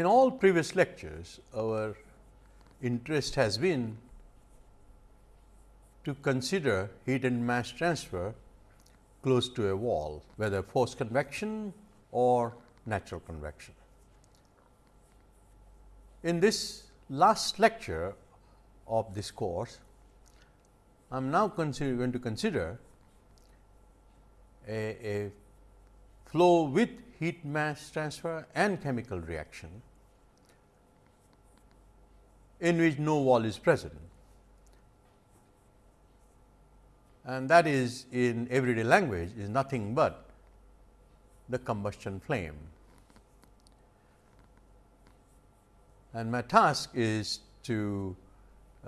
In all previous lectures, our interest has been to consider heat and mass transfer close to a wall, whether forced convection or natural convection. In this last lecture of this course, I am now going to consider a, a flow with heat mass transfer and chemical reaction in which no wall is present and that is in everyday language is nothing but the combustion flame. And my task is to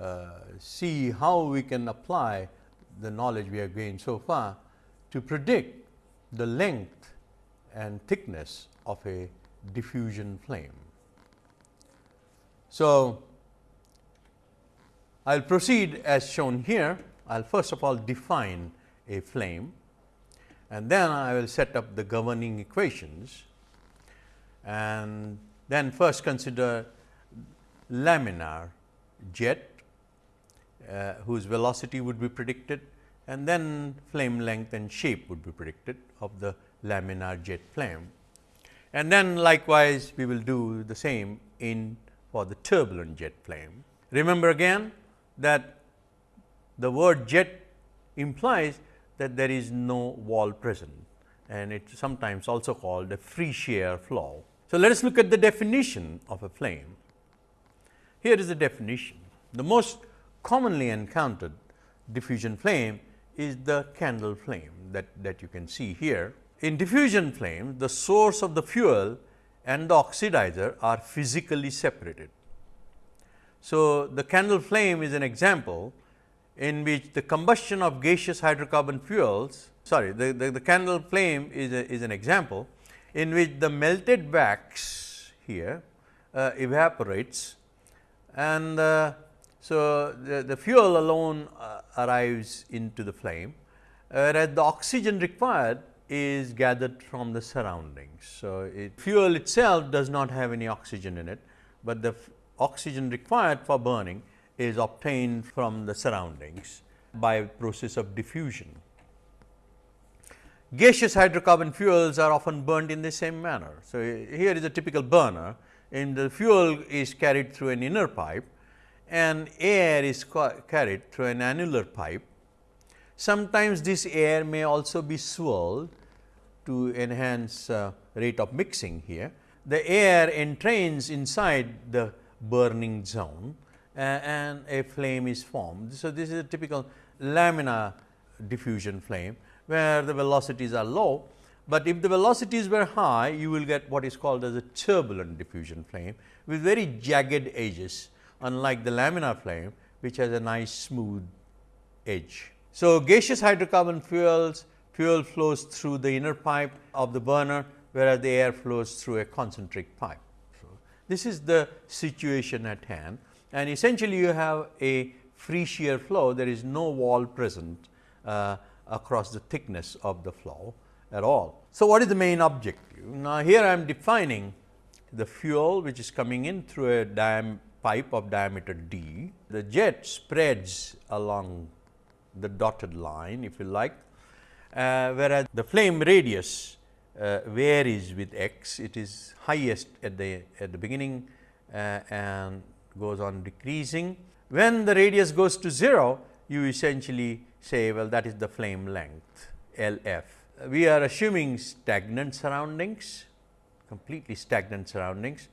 uh, see how we can apply the knowledge we have gained so far to predict the length and thickness of a diffusion flame. So, I will proceed as shown here. I will first of all define a flame and then I will set up the governing equations and then first consider laminar jet uh, whose velocity would be predicted and then flame length and shape would be predicted of the laminar jet flame. And then likewise, we will do the same in for the turbulent jet flame. Remember again that the word jet implies that there is no wall present and it is sometimes also called a free shear flow. So, let us look at the definition of a flame. Here is the definition. The most commonly encountered diffusion flame is the candle flame that, that you can see here. In diffusion flame, the source of the fuel and the oxidizer are physically separated. So, the candle flame is an example in which the combustion of gaseous hydrocarbon fuels sorry the, the, the candle flame is, a, is an example in which the melted wax here uh, evaporates and uh, so the, the fuel alone uh, arrives into the flame whereas the oxygen required is gathered from the surroundings. So, it, fuel itself does not have any oxygen in it, but the oxygen required for burning is obtained from the surroundings by process of diffusion. Gaseous hydrocarbon fuels are often burned in the same manner. So, here is a typical burner and the fuel is carried through an inner pipe and air is carried through an annular pipe. Sometimes this air may also be swirled to enhance uh, rate of mixing here. The air entrains inside the burning zone uh, and a flame is formed. So, this is a typical laminar diffusion flame where the velocities are low, but if the velocities were high you will get what is called as a turbulent diffusion flame with very jagged edges unlike the laminar flame which has a nice smooth edge. So, gaseous hydrocarbon fuels fuel flows through the inner pipe of the burner whereas the air flows through a concentric pipe. This is the situation at hand and essentially you have a free shear flow there is no wall present uh, across the thickness of the flow at all. So, what is the main objective? Now, here I am defining the fuel which is coming in through a diam pipe of diameter d. The jet spreads along the dotted line if you like, uh, whereas the flame radius uh, varies with x. It is highest at the at the beginning uh, and goes on decreasing. When the radius goes to 0, you essentially say well that is the flame length L f. We are assuming stagnant surroundings, completely stagnant surroundings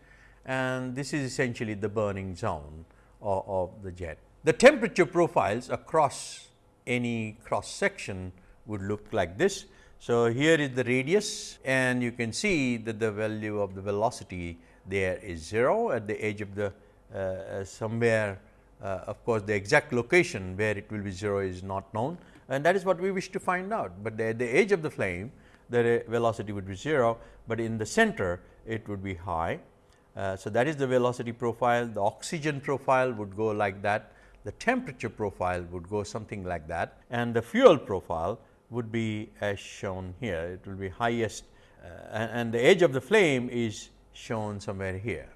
and this is essentially the burning zone of, of the jet. The temperature profiles across any cross section would look like this. So, here is the radius and you can see that the value of the velocity there is 0 at the edge of the uh, uh, somewhere uh, of course, the exact location where it will be 0 is not known and that is what we wish to find out, but at the edge of the flame the velocity would be 0, but in the center it would be high. Uh, so, that is the velocity profile, the oxygen profile would go like that, the temperature profile would go something like that. And the fuel profile would be as shown here. It will be highest uh, and, the edge of the flame is shown somewhere here.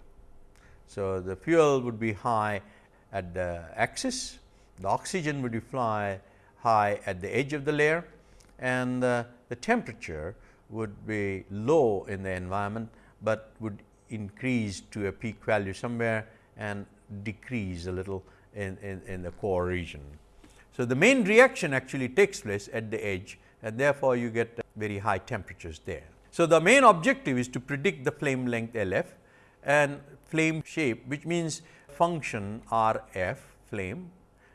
So, the fuel would be high at the axis, the oxygen would be fly high at the edge of the layer and uh, the temperature would be low in the environment, but would increase to a peak value somewhere and decrease a little in, in, in the core region. So, the main reaction actually takes place at the edge and therefore, you get very high temperatures there. So, the main objective is to predict the flame length L f and flame shape which means function R f flame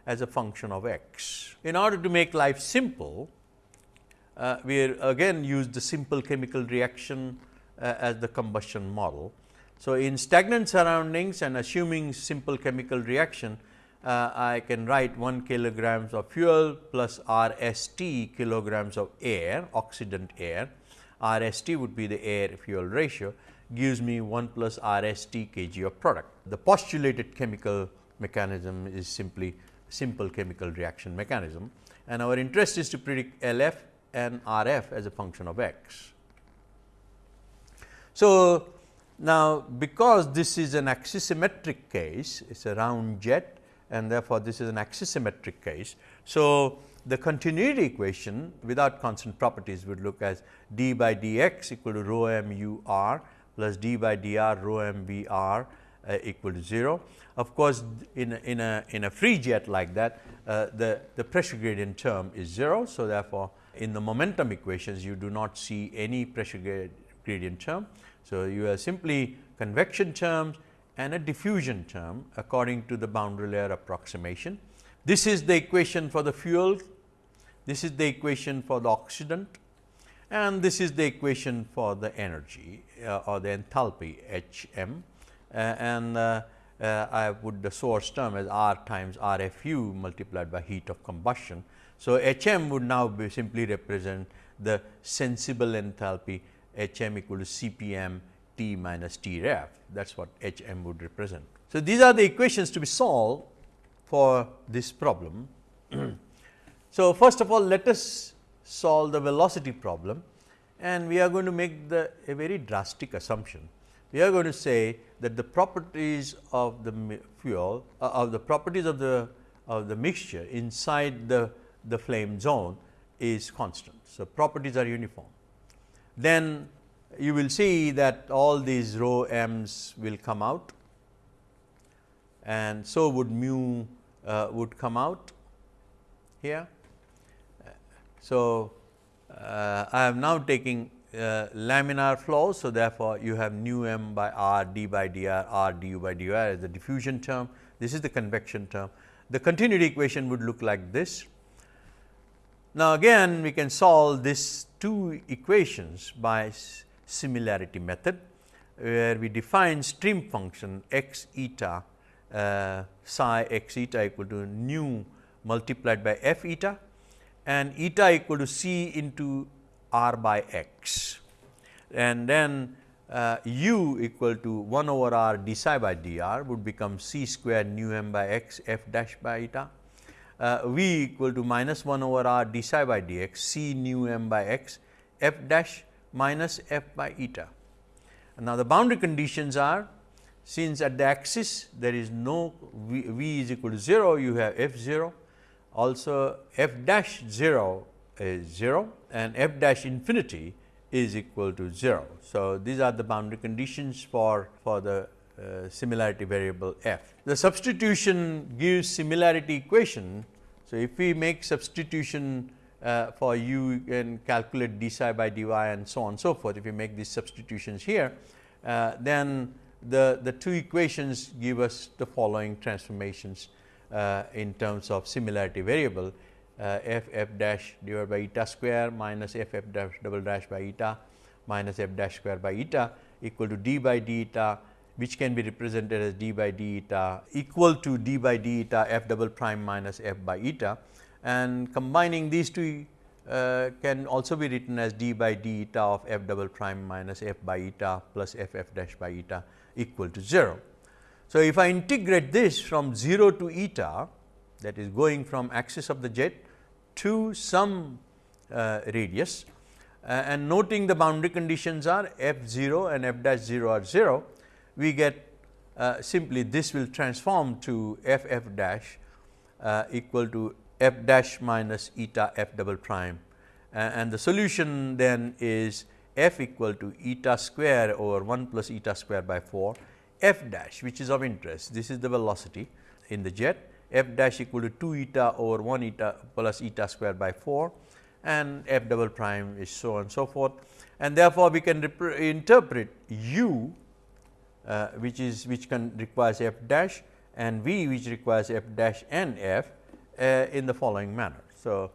as a function of x. In order to make life simple, uh, we again use the simple chemical reaction uh, as the combustion model. So, in stagnant surroundings and assuming simple chemical reaction, uh, I can write 1 kilograms of fuel plus R s t kilograms of air, oxidant air. R s t would be the air fuel ratio gives me 1 plus R s t kg of product. The postulated chemical mechanism is simply simple chemical reaction mechanism and our interest is to predict L f and R f as a function of x. So, now, because this is an axisymmetric case, it is a round jet and therefore, this is an axisymmetric case. So, the continuity equation without constant properties would look as d by dx equal to rho m u r plus d by dr rho m v r uh, equal to 0. Of course, in a, in a, in a free jet like that, uh, the, the pressure gradient term is 0. So, therefore, in the momentum equations you do not see any pressure gradient term. So, you have simply convection terms and a diffusion term according to the boundary layer approximation. This is the equation for the fuel, this is the equation for the oxidant and this is the equation for the energy uh, or the enthalpy H m uh, and uh, uh, I put the source term as R times R f u multiplied by heat of combustion. So, H m would now be simply represent the sensible enthalpy H m equal to C p m T minus T ref that is what H m would represent. So, these are the equations to be solved for this problem. so, first of all let us solve the velocity problem and we are going to make the a very drastic assumption. We are going to say that the properties of the fuel uh, of the properties of the of the mixture inside the the flame zone is constant. So, properties are uniform. Then you will see that all these rho m's will come out and so would mu uh, would come out here. So, uh, I am now taking uh, laminar flow. So, therefore, you have nu m by r d by dr r du by dr as the diffusion term. This is the convection term. The continuity equation would look like this. Now, again we can solve these two equations by similarity method, where we define stream function x eta uh, psi x eta equal to nu multiplied by f eta and eta equal to c into r by x and then uh, u equal to 1 over r d psi by dr would become c square nu m by x f dash by eta. Uh, v equal to minus 1 over r d psi by dx c nu m by x f dash minus f by eta. Now, the boundary conditions are since at the axis there is no v, v is equal to 0 you have f 0 also f dash 0 is 0 and f dash infinity is equal to 0. So, these are the boundary conditions for, for the uh, similarity variable f. The substitution gives similarity equation. So, if we make substitution uh, for u you can calculate d psi by dy and so on and so forth. If you make these substitutions here, uh, then the, the two equations give us the following transformations uh, in terms of similarity variable uh, f f dash divided by eta square minus f f dash double dash by eta minus f dash square by eta equal to d by d eta which can be represented as d by d eta equal to d by d eta f double prime minus f by eta and combining these two uh, can also be written as d by d eta of f double prime minus f by eta plus f f dash by eta equal to 0. So, if I integrate this from 0 to eta that is going from axis of the jet to some uh, radius uh, and noting the boundary conditions are f 0 and f dash 0 are 0, we get uh, simply this will transform to f f dash uh, equal to f dash minus eta f double prime. And the solution then is f equal to eta square over 1 plus eta square by 4 f dash which is of interest this is the velocity in the jet. F dash equal to 2 eta over 1 eta plus eta square by 4 and f double prime is so on and so forth. And therefore, we can interpret u uh, which is which can requires f dash and v which requires f dash and f in the following manner. So,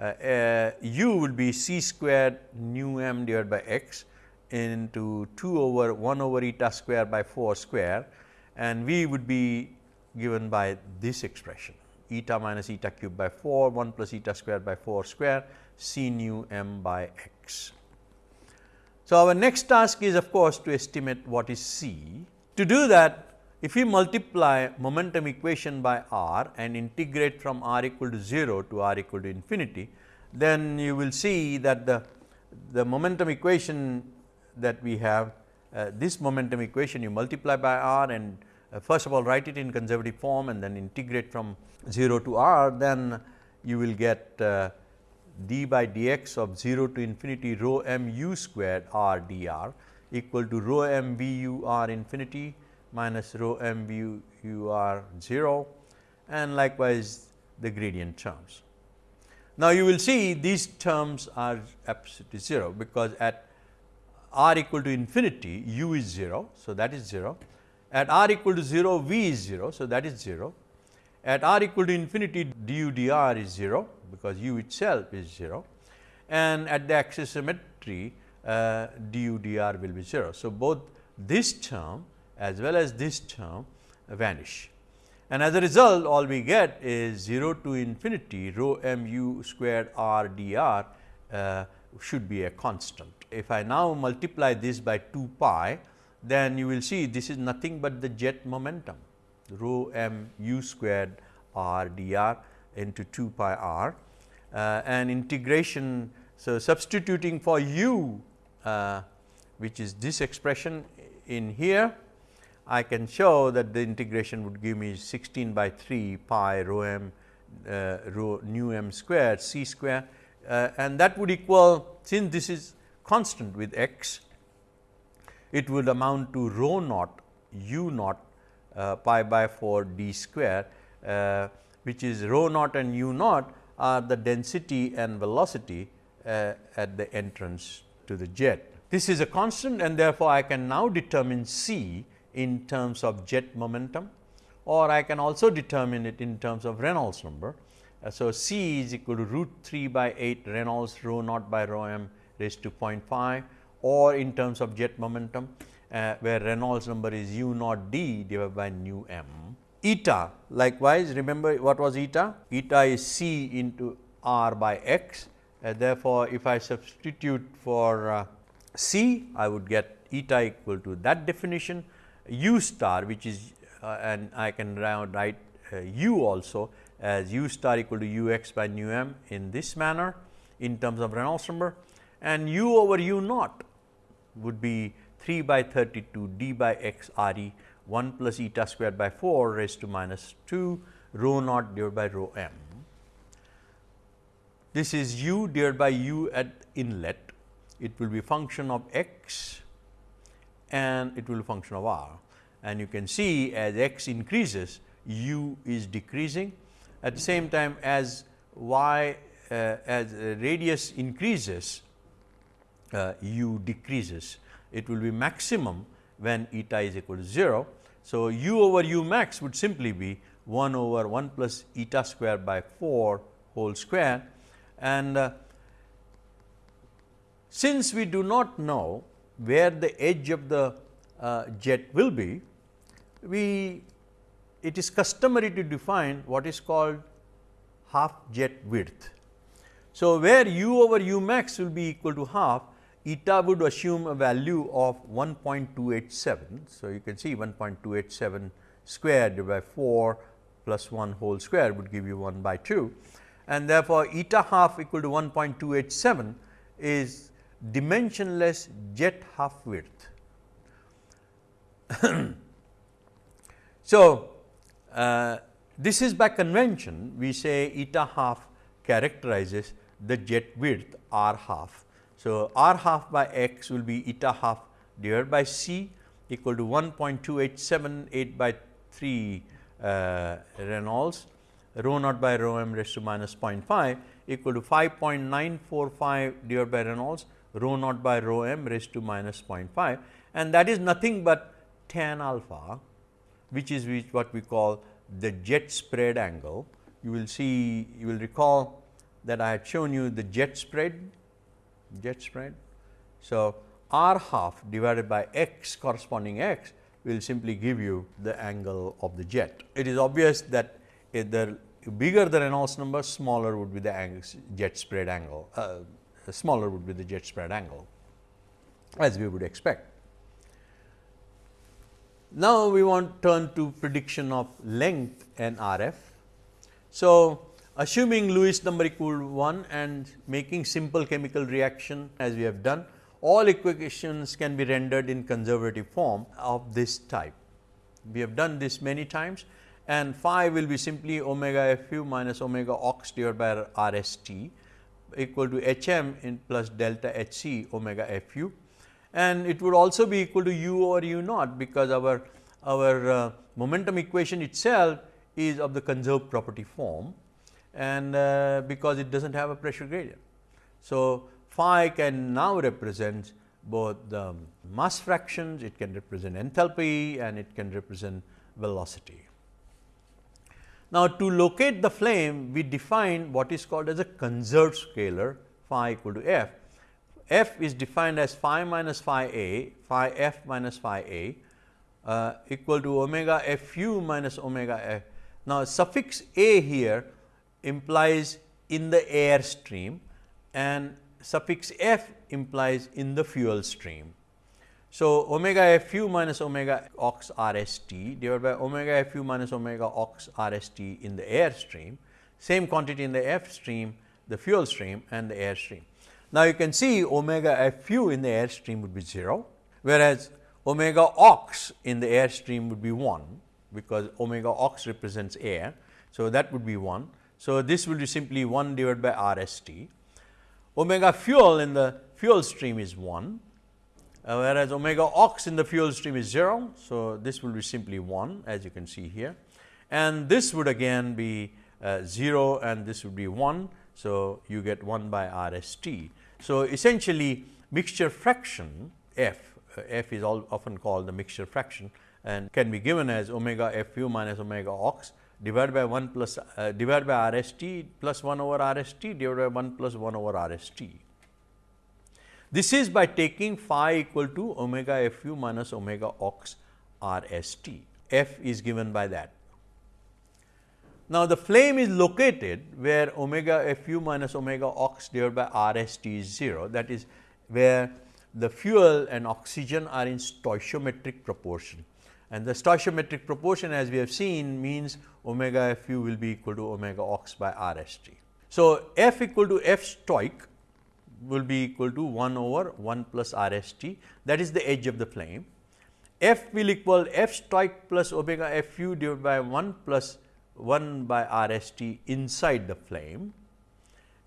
uh, uh u will be c squared nu m divided by x into 2 over 1 over eta square by 4 square and v would be given by this expression eta minus eta cube by 4 1 plus eta square by 4 square c nu m by x. So, our next task is of course, to estimate what is c. To do that if we multiply momentum equation by r and integrate from r equal to 0 to r equal to infinity, then you will see that the, the momentum equation that we have uh, this momentum equation you multiply by r and uh, first of all write it in conservative form and then integrate from 0 to r, then you will get uh, d by dx of 0 to infinity rho m u squared r dr equal to rho m v u r infinity minus rho m v u r 0 and likewise the gradient terms. Now, you will see these terms are absolutely 0, because at r equal to infinity u is 0. So, that is 0 at r equal to 0 v is 0. So, that is 0 at r equal to infinity du dr is 0 because u itself is 0 and at the axisymmetry uh, du dr will be 0. So, both this term as well as this term vanish and as a result all we get is 0 to infinity rho m u squared r dr uh, should be a constant. If I now multiply this by 2 pi then you will see this is nothing but the jet momentum rho m u squared r dr into 2 pi r uh, and integration. So, substituting for u uh, which is this expression in here I can show that the integration would give me 16 by 3 pi rho m uh, rho nu m square c square uh, and that would equal since this is constant with x it would amount to rho naught u naught uh, pi by 4 d square uh, which is rho naught and u naught are the density and velocity uh, at the entrance to the jet. This is a constant and therefore, I can now determine c in terms of jet momentum or I can also determine it in terms of Reynolds number. Uh, so, c is equal to root 3 by 8 Reynolds rho naught by rho m raised to 0.5 or in terms of jet momentum uh, where Reynolds number is u naught d divided by nu m. Eta likewise remember what was eta? Eta is c into r by x uh, therefore, if I substitute for uh, c I would get eta equal to that definition u star which is uh, and I can write uh, u also as u star equal to u x by nu m in this manner in terms of Reynolds number and u over u naught would be 3 by 32 d by x r e 1 plus eta squared by 4 raised to minus 2 rho naught divided by rho m. This is u divided by u at inlet. It will be function of x and it will function of r. And you can see as x increases, u is decreasing. At the same time as y uh, as radius increases, uh, u decreases. It will be maximum when eta is equal to 0. So, u over u max would simply be 1 over 1 plus eta square by 4 whole square and uh, since we do not know where the edge of the uh, jet will be, we it is customary to define what is called half jet width. So, where u over u max will be equal to half eta would assume a value of 1.287. So, you can see 1.287 square divided by 4 plus 1 whole square would give you 1 by 2 and therefore, eta half equal to 1.287 is dimensionless jet half width. So, uh, this is by convention we say eta half characterizes the jet width r half. So, r half by x will be eta half divided by c equal to 1.2878 by 3 uh, Reynolds rho naught by rho m raised to minus 0.5 equal to 5.945 divided by Reynolds rho naught by rho m raised to minus 0.5 and that is nothing but tan alpha which is which what we call the jet spread angle. You will see you will recall that I had shown you the jet spread jet spread. So, r half divided by x corresponding x will simply give you the angle of the jet. It is obvious that the bigger the Reynolds number, smaller would be the angle, jet spread angle, uh, smaller would be the jet spread angle as we would expect. Now, we want to turn to prediction of length and RF. So, assuming Lewis number equal 1 and making simple chemical reaction as we have done, all equations can be rendered in conservative form of this type. We have done this many times and phi will be simply omega f u minus omega ox divided by r s t equal to h m in plus delta h c omega f u and it would also be equal to u or u naught because our our uh, momentum equation itself is of the conserved property form and uh, because it does not have a pressure gradient. So, phi can now represent both the mass fractions, it can represent enthalpy and it can represent velocity. Now, to locate the flame we define what is called as a conserved scalar phi equal to f. f is defined as phi minus phi a, phi f minus phi a uh, equal to omega f u minus omega f. Now, suffix a here implies in the air stream and suffix f implies in the fuel stream. So, omega f u minus omega ox r s t divided by omega f u minus omega ox r s t in the air stream, same quantity in the f stream, the fuel stream and the air stream. Now, you can see omega f u in the air stream would be 0, whereas omega ox in the air stream would be 1, because omega ox represents air. So, that would be 1. So, this will be simply 1 divided by r s t. Omega fuel in the fuel stream is 1 uh, whereas omega ox in the fuel stream is 0. So, this will be simply 1 as you can see here and this would again be uh, 0 and this would be 1. So, you get 1 by R S T. So, essentially mixture fraction f, uh, f is often called the mixture fraction and can be given as omega f u minus omega ox divided by 1 plus uh, divided by R S T plus 1 over R S T divided by 1 plus 1 over R S T. This is by taking phi equal to omega f u minus omega ox r s t. F is given by that. Now, the flame is located where omega f u minus omega ox divided by r s t is 0 that is where the fuel and oxygen are in stoichiometric proportion and the stoichiometric proportion as we have seen means omega f u will be equal to omega ox by r s t. So, f equal to f stoich will be equal to 1 over 1 plus R s t that is the edge of the flame. F will equal f stoich plus omega f u divided by 1 plus 1 by R s t inside the flame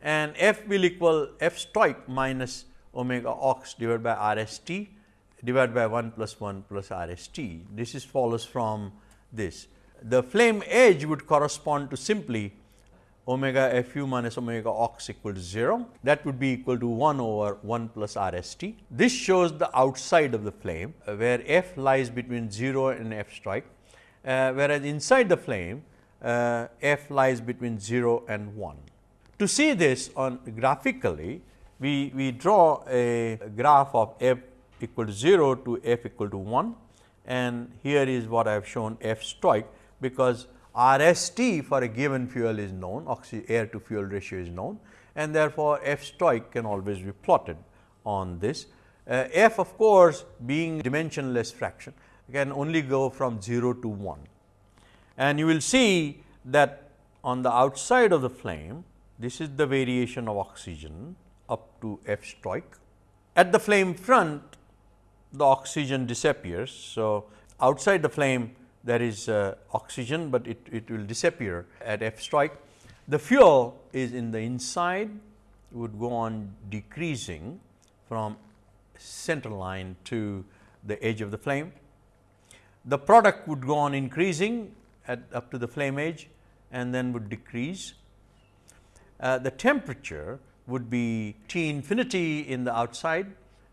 and f will equal f stoich minus omega ox divided by R s t divided by 1 plus 1 plus R s t. This is follows from this. The flame edge would correspond to simply omega f u minus omega ox equal to 0 that would be equal to 1 over 1 plus r s t. This shows the outside of the flame uh, where f lies between 0 and f stoich uh, whereas inside the flame uh, f lies between 0 and 1. To see this on graphically we, we draw a graph of f equal to 0 to f equal to 1 and here is what I have shown f stoich because R s t for a given fuel is known, air to fuel ratio is known and therefore, f stoich can always be plotted on this. Uh, f of course, being dimensionless fraction can only go from 0 to 1 and you will see that on the outside of the flame this is the variation of oxygen up to f stoich. At the flame front the oxygen disappears. So, outside the flame there is uh, oxygen, but it, it will disappear at f stoich. The fuel is in the inside would go on decreasing from center line to the edge of the flame. The product would go on increasing at up to the flame edge and then would decrease. Uh, the temperature would be T infinity in the outside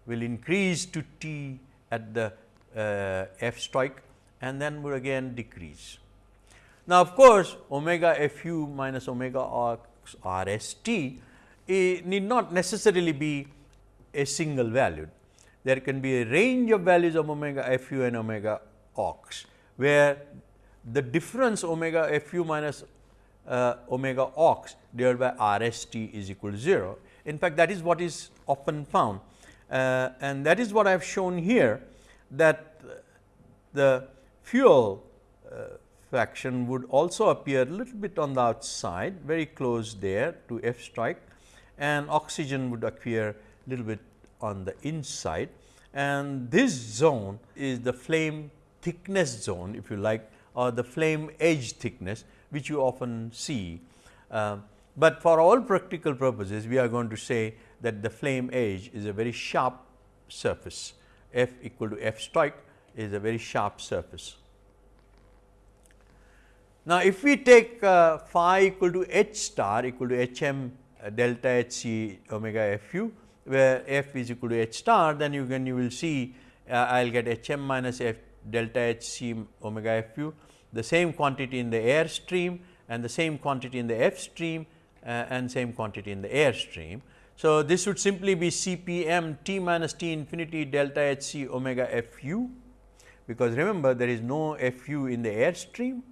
will increase to T at the uh, F stoich and then would again decrease. Now, of course, omega f u minus omega x r s t need not necessarily be a single valued. There can be a range of values of omega f u and omega ox, where the difference omega f u minus uh, omega ox divided by r s t is equal to 0. In fact, that is what is often found uh, and that is what I have shown here that the fuel uh, fraction would also appear a little bit on the outside very close there to F stoich and oxygen would appear a little bit on the inside and this zone is the flame thickness zone if you like or the flame edge thickness which you often see. Uh, but for all practical purposes we are going to say that the flame edge is a very sharp surface f equal to f stoich is a very sharp surface. Now, if we take uh, phi equal to h star equal to h m uh, delta h c omega f u where f is equal to h star then you can you will see uh, I will get h m minus f delta h c omega f u the same quantity in the air stream and the same quantity in the f stream uh, and same quantity in the air stream. So, this would simply be C p m t minus t infinity delta h c omega f u, because remember there is no f u in the air stream.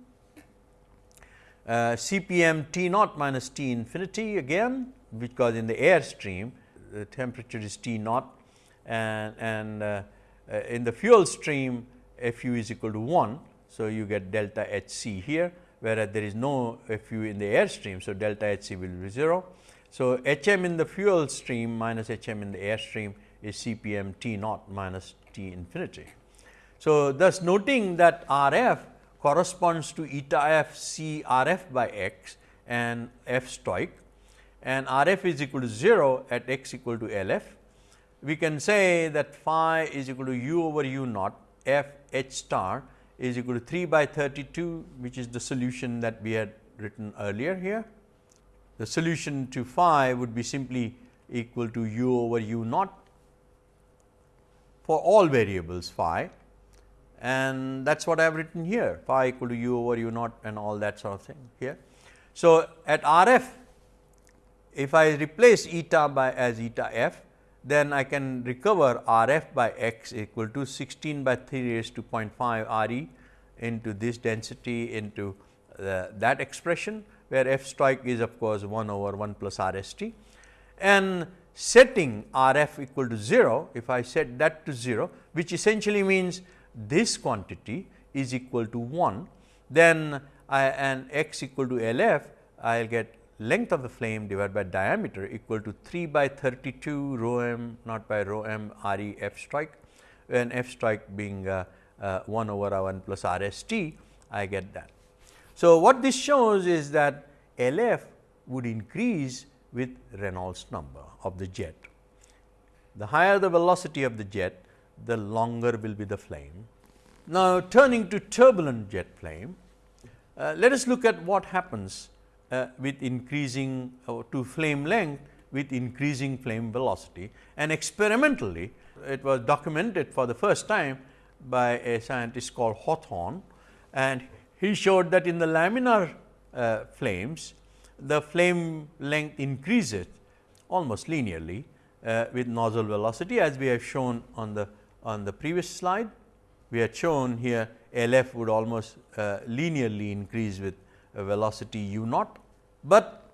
Uh, C p m t naught minus t infinity again, because in the air stream the temperature is T naught and, and uh, uh, in the fuel stream F u is equal to 1. So, you get delta H c here, whereas there is no F u in the air stream. So, delta H c will be 0 so, H m in the fuel stream minus H m in the air stream is C p m T naught minus T infinity. So, thus noting that R f corresponds to eta f C R f by x and f stoich and R f is equal to 0 at x equal to L f. We can say that phi is equal to u over u naught f h star is equal to 3 by 32 which is the solution that we had written earlier here the solution to phi would be simply equal to u over u naught for all variables phi and that is what I have written here phi equal to u over u naught and all that sort of thing here. So, at R f if I replace eta by as eta f then I can recover R f by x equal to 16 by 3 raised to 0.5 R e into this density into uh, that expression where f stoich is of course 1 over 1 plus R s t and setting R f equal to 0, if I set that to 0 which essentially means this quantity is equal to 1, then I and x equal to L f I will get length of the flame divided by diameter equal to 3 by 32 rho m not by rho m R e f stoich and f stoich being uh, uh, 1 over 1 plus R s t I get that. So, what this shows is that L f would increase with Reynolds number of the jet. The higher the velocity of the jet, the longer will be the flame. Now, turning to turbulent jet flame, uh, let us look at what happens uh, with increasing uh, to flame length with increasing flame velocity and experimentally it was documented for the first time by a scientist called Hawthorne and he showed that in the laminar uh, flames, the flame length increases almost linearly uh, with nozzle velocity as we have shown on the on the previous slide. We had shown here L f would almost uh, linearly increase with velocity u naught, but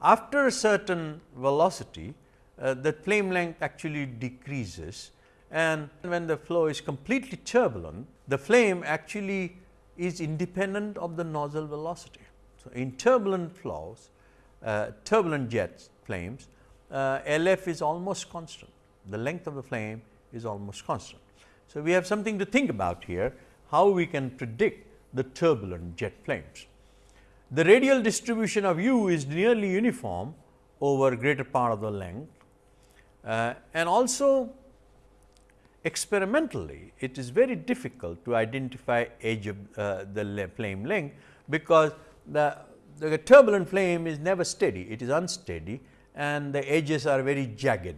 after a certain velocity uh, the flame length actually decreases and when the flow is completely turbulent the flame actually is independent of the nozzle velocity. So, in turbulent flows, uh, turbulent jets flames, uh, L f is almost constant, the length of the flame is almost constant. So, we have something to think about here, how we can predict the turbulent jet flames. The radial distribution of u is nearly uniform over greater part of the length uh, and also experimentally it is very difficult to identify edge of uh, the flame length, because the, the turbulent flame is never steady, it is unsteady and the edges are very jagged.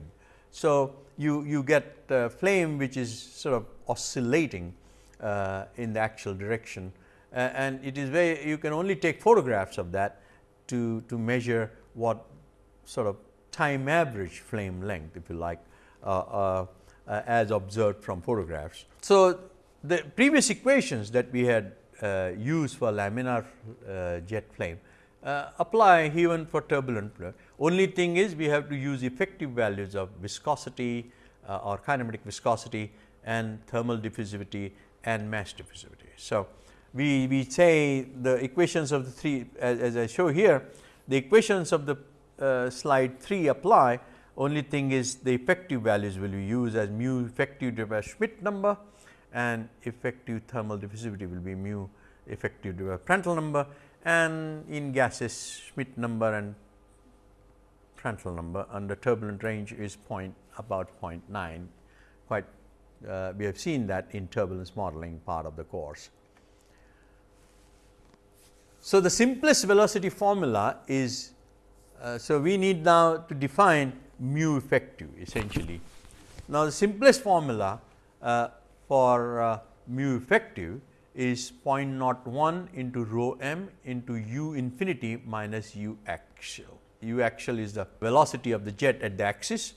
So, you, you get a flame which is sort of oscillating uh, in the actual direction uh, and it is very you can only take photographs of that to, to measure what sort of time average flame length if you like uh, uh, uh as observed from photographs. So, the previous equations that we had uh, used for laminar jet flame apply even for turbulent flow. Only thing is we have to use effective values of viscosity or kinematic viscosity and thermal diffusivity and mass diffusivity. So, we, we say the equations of the three as, as I show here, the equations of the uh, slide 3 apply only thing is the effective values will be used as mu effective divided by Schmidt number and effective thermal diffusivity will be mu effective divided by Prandtl number and in gases Schmidt number and Prandtl number under turbulent range is point about 0.9 quite uh, we have seen that in turbulence modeling part of the course. So, the simplest velocity formula is, uh, so we need now to define mu effective essentially. Now, the simplest formula uh, for uh, mu effective is 0.01 into rho m into u infinity minus u axial. u axial is the velocity of the jet at the axis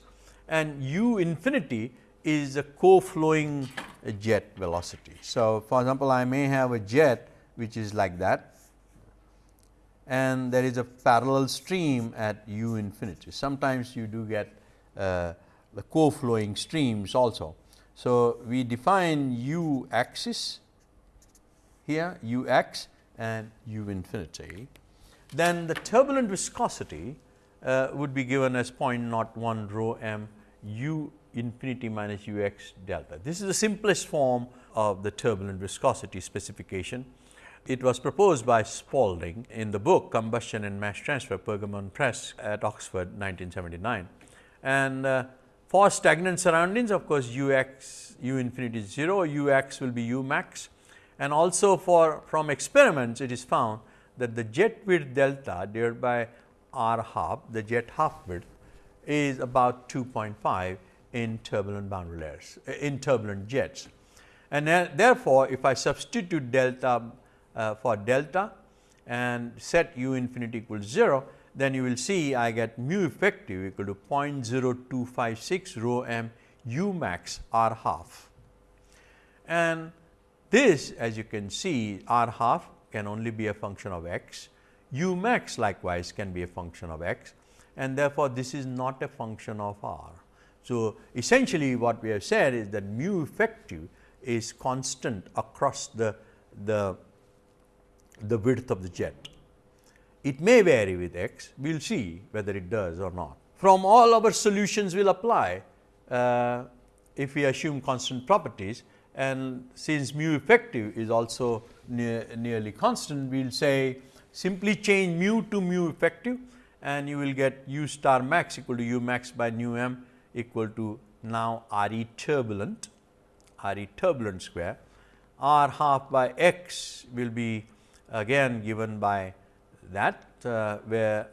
and u infinity is a co-flowing jet velocity. So, for example, I may have a jet which is like that and there is a parallel stream at u infinity. Sometimes you do get uh, the co-flowing streams also. So, we define u axis here u x and u infinity. Then the turbulent viscosity uh, would be given as 0.01 rho m u infinity minus u x delta. This is the simplest form of the turbulent viscosity specification. It was proposed by Spalding in the book Combustion and Mass Transfer Pergamon Press at Oxford 1979. And uh, for stagnant surroundings of course, u x u infinity is 0, u x will be u max and also for from experiments it is found that the jet width delta divided by r half the jet half width is about 2.5 in turbulent boundary layers in turbulent jets. And therefore, if I substitute delta uh, for delta and set u infinity equals 0, then you will see I get mu effective equal to 0.0256 rho m u max r half. And this as you can see r half can only be a function of x, u max likewise can be a function of x and therefore, this is not a function of r. So, essentially what we have said is that mu effective is constant across the, the, the width of the jet. It may vary with x, we will see whether it does or not. From all our solutions will apply uh, if we assume constant properties and since mu effective is also near, nearly constant, we will say simply change mu to mu effective and you will get u star max equal to u max by nu m equal to now R e turbulent, R e turbulent square, R half by x will be again given by that uh, where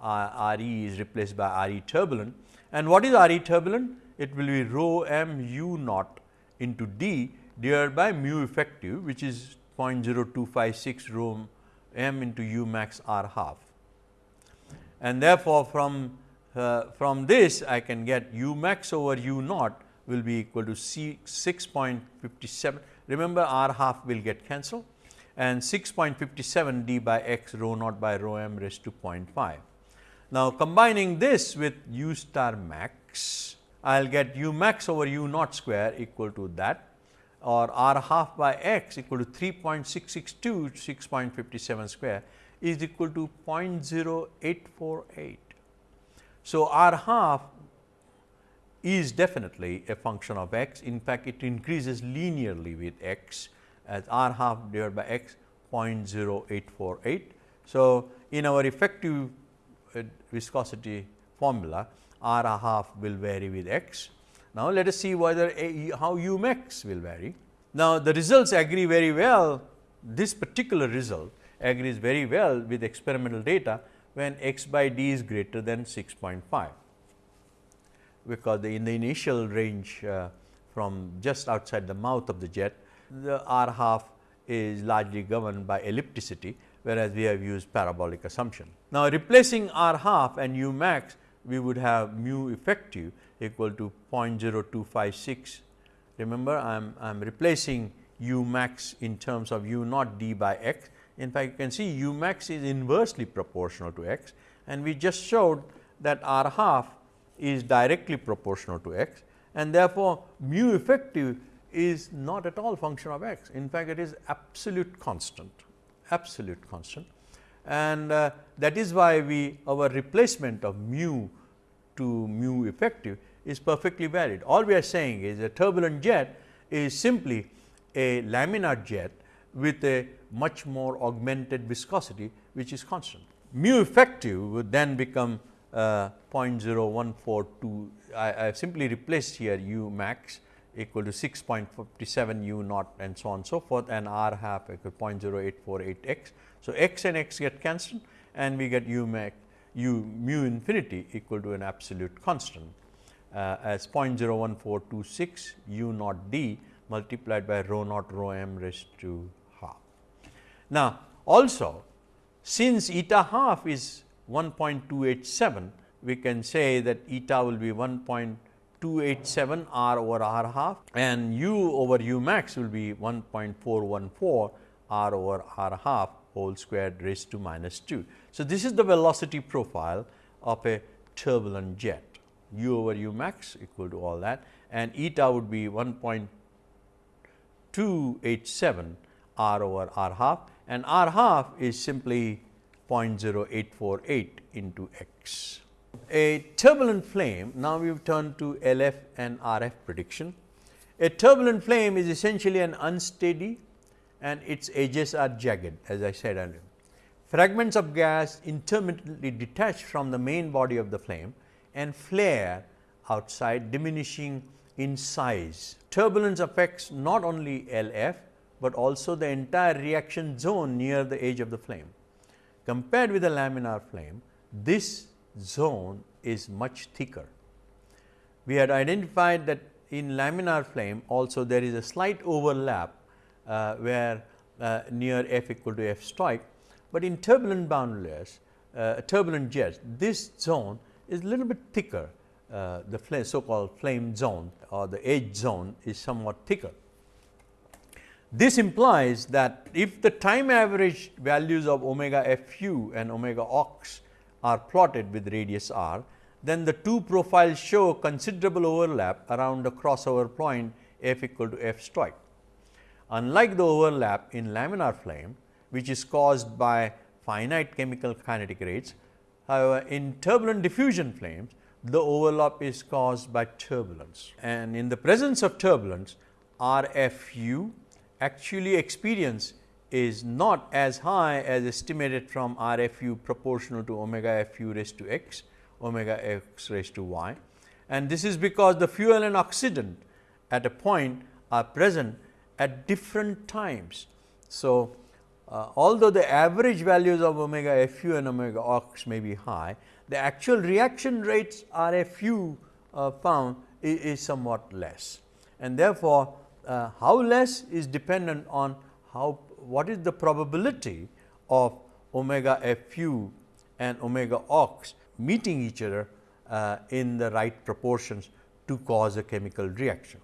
R e is replaced by R e turbulent. And what is R e turbulent? It will be rho m u naught into d divided by mu effective which is 0.0256 rho m into u max r half. And therefore, from uh, from this I can get u max over u naught will be equal to C 6.57. Remember r half will get cancelled and 6.57 d by x rho naught by rho m raised to 0.5. Now, combining this with u star max, I will get u max over u naught square equal to that or r half by x equal to 3.662 6.57 square is equal to 0.0848. So, r half is definitely a function of x. In fact, it increases linearly with x as r half divided by x 0.0848. So, in our effective uh, viscosity formula r half will vary with x. Now, let us see whether a, how u max will vary. Now, the results agree very well this particular result agrees very well with experimental data when x by d is greater than 6.5 because the, in the initial range uh, from just outside the mouth of the jet, the r half is largely governed by ellipticity, whereas we have used parabolic assumption. Now, replacing r half and u max, we would have mu effective equal to 0.0256. Remember, I am I am replacing u max in terms of u naught d by x. In fact, you can see u max is inversely proportional to x and we just showed that r half is directly proportional to x and therefore, mu effective is not at all function of x. In fact, it is absolute constant, absolute constant and uh, that is why we our replacement of mu to mu effective is perfectly valid. All we are saying is a turbulent jet is simply a laminar jet with a much more augmented viscosity which is constant. Mu effective would then become uh, 0.0142. I, have simply replaced here u max equal to 6.57 u naught and so on so forth and r half equal 0.0848 x. So, x and x get cancelled and we get u max u mu infinity equal to an absolute constant uh, as 0.01426 u naught d multiplied by rho naught rho m raised to half. Now, also since eta half is 1.287, we can say that eta will be 1.287 r over r half and u over u max will be 1.414 r over r half whole squared raised to minus 2. So, this is the velocity profile of a turbulent jet u over u max equal to all that and eta would be 1.287 r over r half and r half is simply 0.0848 into x. A turbulent flame, now we have turned to LF and RF prediction. A turbulent flame is essentially an unsteady and its edges are jagged as I said earlier. Fragments of gas intermittently detach from the main body of the flame and flare outside diminishing in size. Turbulence affects not only LF, but also the entire reaction zone near the edge of the flame. Compared with a laminar flame, this zone is much thicker. We had identified that in laminar flame also there is a slight overlap where uh, near f equal to f stoich, but in turbulent bound layers, uh, turbulent jets, this zone is a little bit thicker. Uh, the so called flame zone or the edge zone is somewhat thicker. This implies that if the time average values of omega f u and omega ox are plotted with radius r, then the two profiles show considerable overlap around the crossover point f equal to f stoich. Unlike the overlap in laminar flame, which is caused by finite chemical kinetic rates, however, in turbulent diffusion flames, the overlap is caused by turbulence. And in the presence of turbulence, R f u actually experience is not as high as estimated from R f u proportional to omega f u raised to x, omega x raised to y. And this is because the fuel and oxidant at a point are present at different times. So, uh, although the average values of omega f u and omega ox may be high, the actual reaction rates R f u uh, found is, is somewhat less. And therefore, uh, how less is dependent on how what is the probability of omega f u and omega ox meeting each other uh, in the right proportions to cause a chemical reaction.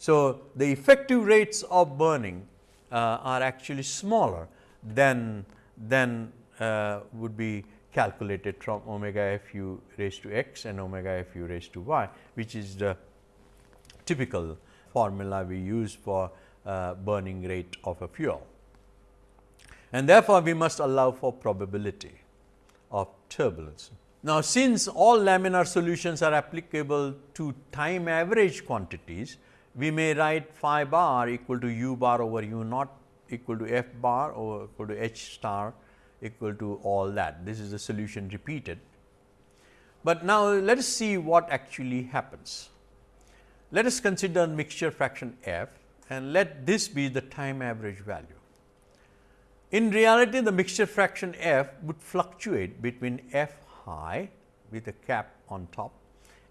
So, the effective rates of burning uh, are actually smaller than, than uh, would be calculated from omega f u raised to x and omega f u raised to y, which is the typical formula we use for uh, burning rate of a fuel. And therefore, we must allow for probability of turbulence. Now, since all laminar solutions are applicable to time average quantities, we may write phi bar equal to u bar over u naught equal to f bar or equal to h star equal to all that. This is the solution repeated. But now, let us see what actually happens. Let us consider mixture fraction f and let this be the time average value. In reality, the mixture fraction f would fluctuate between f high with a cap on top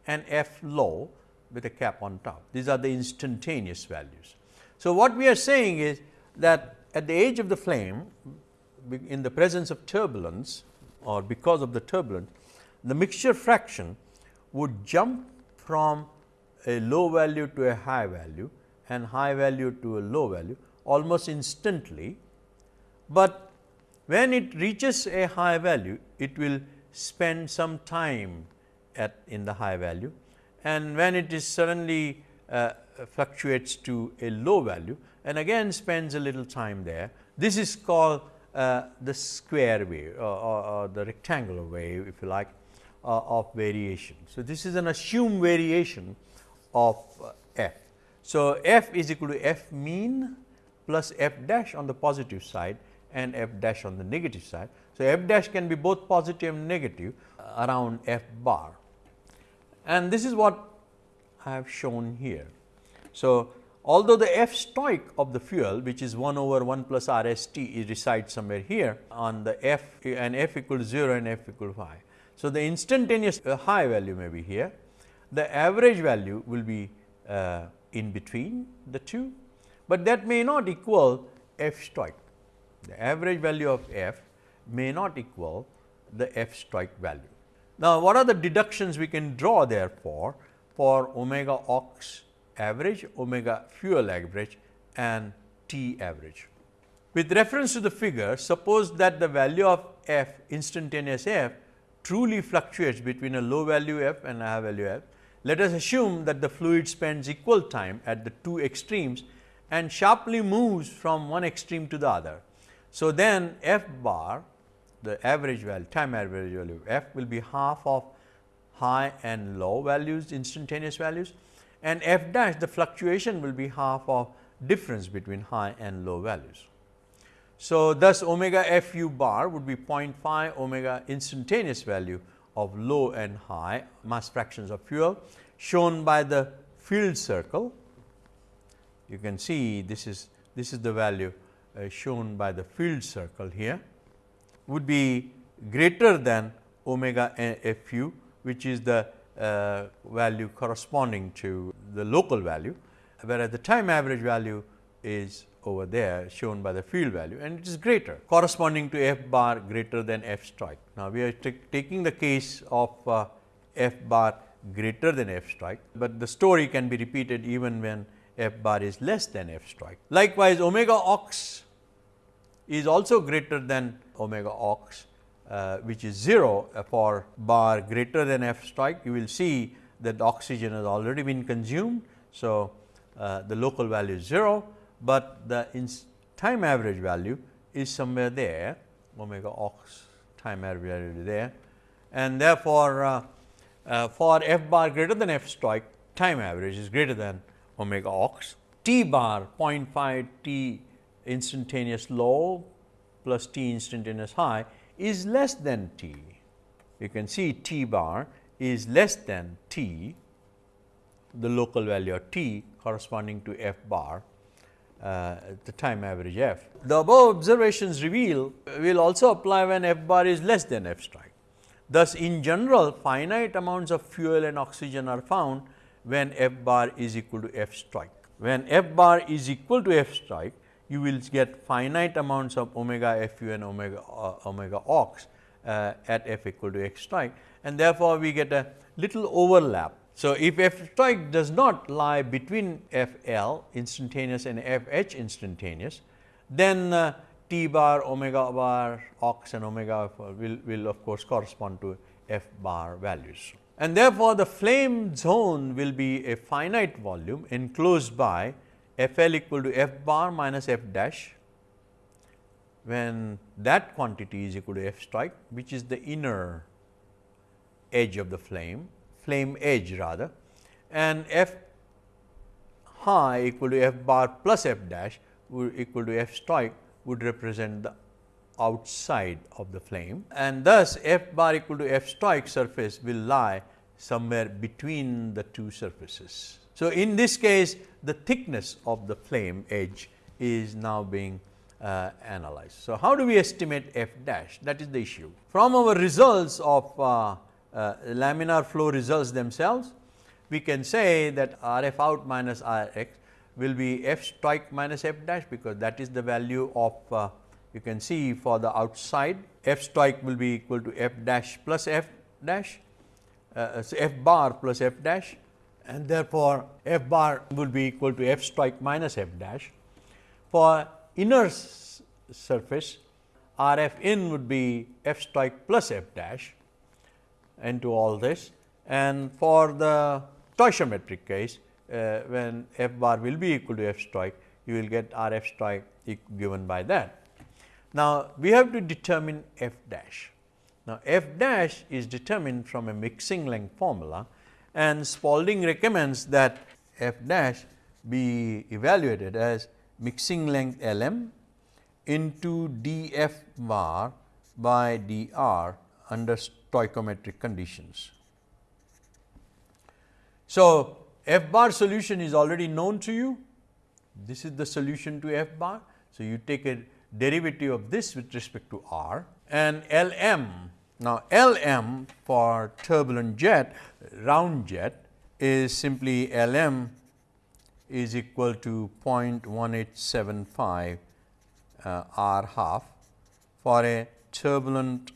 and f low with a cap on top. These are the instantaneous values. So, what we are saying is that at the edge of the flame in the presence of turbulence or because of the turbulence, the mixture fraction would jump from a low value to a high value and high value to a low value almost instantly, but when it reaches a high value it will spend some time at in the high value and when it is suddenly uh, fluctuates to a low value and again spends a little time there. This is called uh, the square wave or, or, or, the rectangular wave if you like uh, of variation. So, this is an assumed variation of uh, f. So, f is equal to f mean plus f dash on the positive side and f dash on the negative side. So, f dash can be both positive and negative around f bar and this is what I have shown here. So, although the f stoich of the fuel which is 1 over 1 plus R S T is resides somewhere here on the f and f equal to 0 and f equal to 5. So, the instantaneous uh, high value may be here, the average value will be uh, in between the two, but that may not equal f stoich. The average value of f may not equal the f stoich value. Now, what are the deductions we can draw therefore for omega ox average, omega fuel average and T average. With reference to the figure, suppose that the value of f instantaneous f truly fluctuates between a low value f and a high value f. Let us assume that the fluid spends equal time at the two extremes and sharply moves from one extreme to the other. So, then f bar the average value time average value f will be half of high and low values instantaneous values and f dash the fluctuation will be half of difference between high and low values. So, thus omega f u bar would be 0.5 omega instantaneous value of low and high mass fractions of fuel shown by the field circle. You can see this is this is the value uh, shown by the field circle here would be greater than omega f u which is the uh, value corresponding to the local value, whereas the time average value is over there shown by the field value and it is greater corresponding to f bar greater than f stoich. Now, we are taking the case of uh, f bar greater than f stoich, but the story can be repeated even when f bar is less than f stoich. Likewise, omega ox is also greater than omega ox uh, which is 0 for bar greater than f stoich, you will see that oxygen has already been consumed. So, uh, the local value is 0, but the time average value is somewhere there omega ox time average value there and therefore, uh, uh, for f bar greater than f stoich time average is greater than omega ox. T bar 0.5 T instantaneous low plus T instantaneous high is less than t. You can see t bar is less than t, the local value of t corresponding to f bar, uh, the time average f. The above observations reveal will also apply when f bar is less than f stoich. Thus, in general finite amounts of fuel and oxygen are found when f bar is equal to f stoich. When f bar is equal to f stoich, you will get finite amounts of omega f u and omega uh, omega ox uh, at f equal to x stoic and therefore, we get a little overlap. So, if f stoich does not lie between f l instantaneous and f h instantaneous, then uh, t bar omega bar ox and omega will, will of course, correspond to f bar values. And therefore, the flame zone will be a finite volume enclosed by F L equal to F bar minus F dash when that quantity is equal to F stoich which is the inner edge of the flame, flame edge rather and F high equal to F bar plus F dash equal to f stoich would represent the outside of the flame and thus f bar equal to f stoich surface will lie somewhere between the two surfaces. So, in this case the thickness of the flame edge is now being uh, analyzed. So, how do we estimate f dash that is the issue. From our results of uh, uh, laminar flow results themselves we can say that R f out minus R x will be f stoich minus f dash because that is the value of uh, you can see for the outside f stoich will be equal to f dash plus f dash uh, so f bar plus f dash and therefore, f bar will be equal to f stoich minus f dash. For inner surface R f in would be f stoich plus f dash into all this and for the stoichiometric case uh, when f bar will be equal to f stoich you will get R f stoich given by that. Now, we have to determine f dash. Now, f dash is determined from a mixing length formula and Spalding recommends that f dash be evaluated as mixing length L m into d f bar by d r under stoichiometric conditions. So, f bar solution is already known to you. This is the solution to f bar. So, you take a derivative of this with respect to r and L m. Now, L m for turbulent jet round jet is simply L m is equal to 0.1875 uh, r half for a turbulent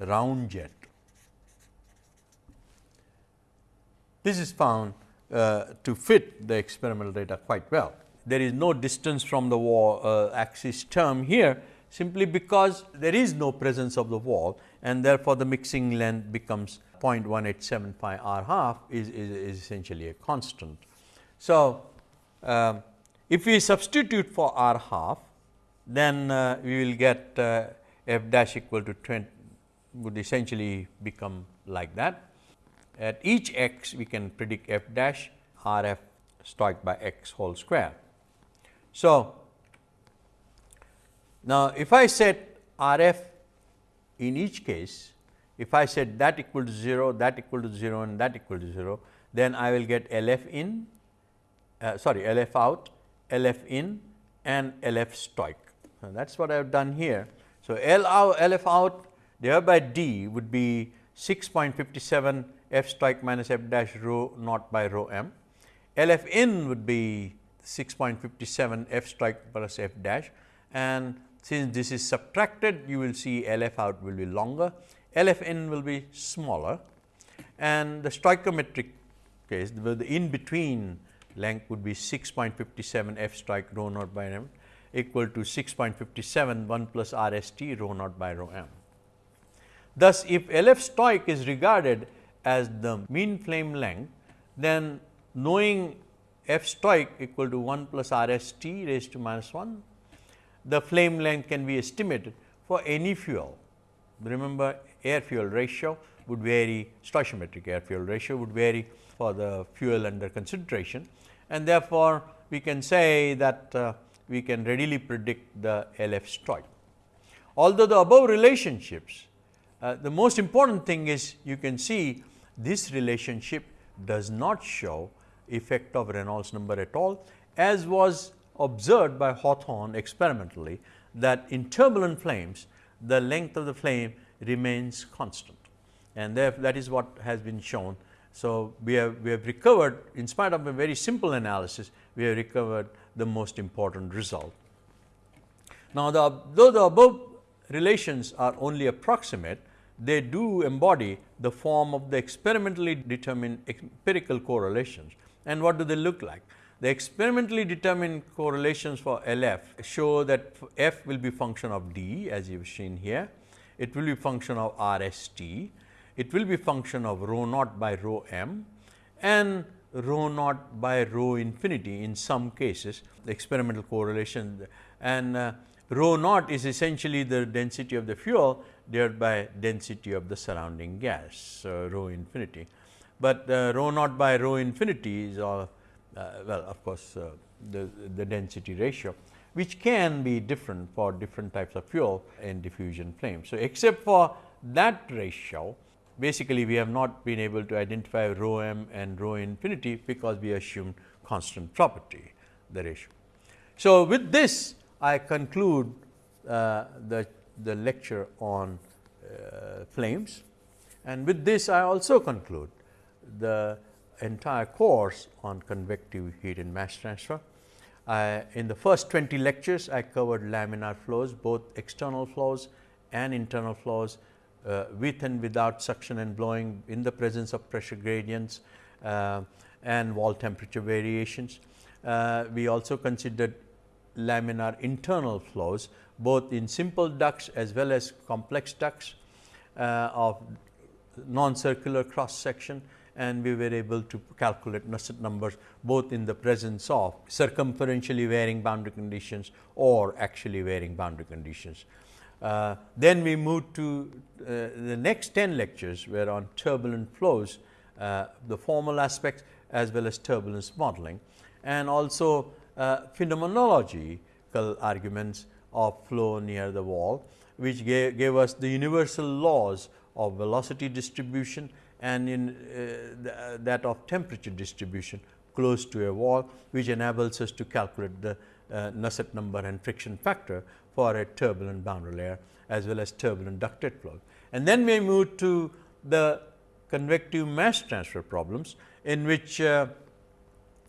round jet. This is found uh, to fit the experimental data quite well there is no distance from the wall uh, axis term here simply because there is no presence of the wall and therefore, the mixing length becomes 0.1875 r half is, is, is essentially a constant. So, uh, if we substitute for r half then uh, we will get uh, f dash equal to 20 would essentially become like that. At each x we can predict f dash r f stoich by x whole square. So, now if I set R f in each case, if I set that equal to 0, that equal to 0 and that equal to 0, then I will get L f in, uh, sorry L f out, L f in and L f stoich. So, that is what I have done here. So, L out, L f out divided by D would be 6.57 f stoich minus f dash rho naught by rho m. L f in would be 6.57 f stoich plus f dash and since this is subtracted you will see L f out will be longer, L f in will be smaller and the stoichiometric case the in between length would be 6.57 f stoich rho naught by m equal to 6.57 1 plus R s t rho naught by rho m. Thus, if L f stoich is regarded as the mean flame length, then knowing f stoich equal to 1 plus R s t raised to minus 1. The flame length can be estimated for any fuel. Remember air fuel ratio would vary, stoichiometric air fuel ratio would vary for the fuel under consideration and therefore, we can say that uh, we can readily predict the L f stoich. Although the above relationships, uh, the most important thing is you can see this relationship does not show effect of Reynolds number at all as was observed by Hawthorne experimentally that in turbulent flames the length of the flame remains constant and therefore that is what has been shown. So, we have we have recovered in spite of a very simple analysis we have recovered the most important result. Now, the, though the above relations are only approximate they do embody the form of the experimentally determined empirical correlations and what do they look like? The experimentally determined correlations for LF show that F will be function of D as you have seen here. It will be function of RST. It will be function of rho naught by rho m and rho naught by rho infinity in some cases the experimental correlation and uh, rho naught is essentially the density of the fuel divided by density of the surrounding gas uh, rho infinity but uh, rho naught by rho infinity is all well of course, uh, the, the density ratio which can be different for different types of fuel in diffusion flame. So, except for that ratio basically we have not been able to identify rho m and rho infinity because we assumed constant property the ratio. So, with this I conclude uh, the, the lecture on uh, flames and with this I also conclude the entire course on convective heat and mass transfer. in the first 20 lectures I covered laminar flows both external flows and internal flows uh, with and without suction and blowing in the presence of pressure gradients uh, and wall temperature variations. Uh, we also considered laminar internal flows both in simple ducts as well as complex ducts uh, of non-circular cross section and we were able to calculate Nusselt numbers both in the presence of circumferentially varying boundary conditions or actually varying boundary conditions. Uh, then we moved to uh, the next 10 lectures were on turbulent flows, uh, the formal aspects as well as turbulence modeling and also uh, phenomenological arguments of flow near the wall, which gave, gave us the universal laws of velocity distribution and in uh, that of temperature distribution close to a wall, which enables us to calculate the uh, Nusselt number and friction factor for a turbulent boundary layer as well as turbulent ducted flow. And then we move to the convective mass transfer problems in which uh,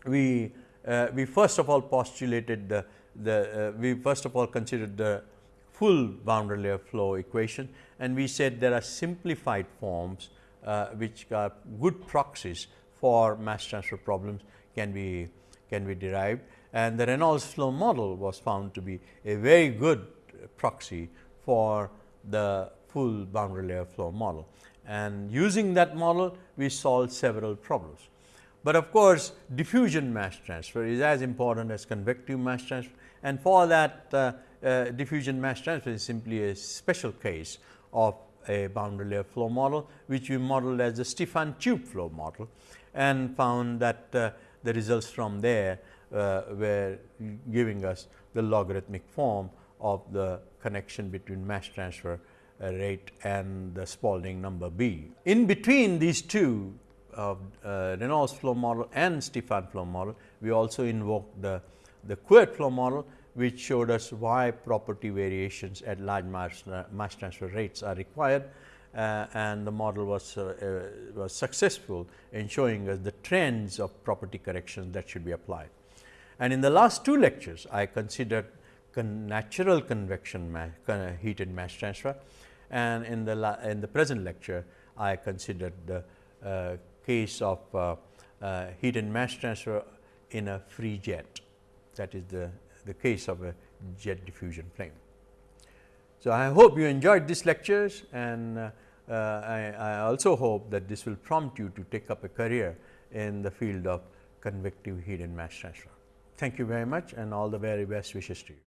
we uh, we first of all postulated the, the uh, we first of all considered the full boundary layer flow equation and we said there are simplified forms uh, which are good proxies for mass transfer problems can be can be derived and the Reynolds flow model was found to be a very good proxy for the full boundary layer flow model. And using that model, we solved several problems. But of course, diffusion mass transfer is as important as convective mass transfer and for that uh, uh, diffusion mass transfer is simply a special case of a boundary layer flow model, which we modeled as the Stefan tube flow model and found that uh, the results from there uh, were giving us the logarithmic form of the connection between mass transfer uh, rate and the Spalding number B. In between these two of uh, Reynolds flow model and Stefan flow model, we also invoked the, the Couette flow model, which showed us why property variations at large mass, uh, mass transfer rates are required. Uh, and the model was, uh, uh, was successful in showing us the trends of property corrections that should be applied. And in the last two lectures, I considered con natural convection heat and mass transfer and in the in the present lecture, I considered the uh, case of uh, heat and mass transfer in a free jet that is the, the case of a jet diffusion flame. So, I hope you enjoyed these lectures and uh, I, I, also hope that this will prompt you to take up a career in the field of convective heat and mass transfer. Thank you very much and all the very best wishes to you.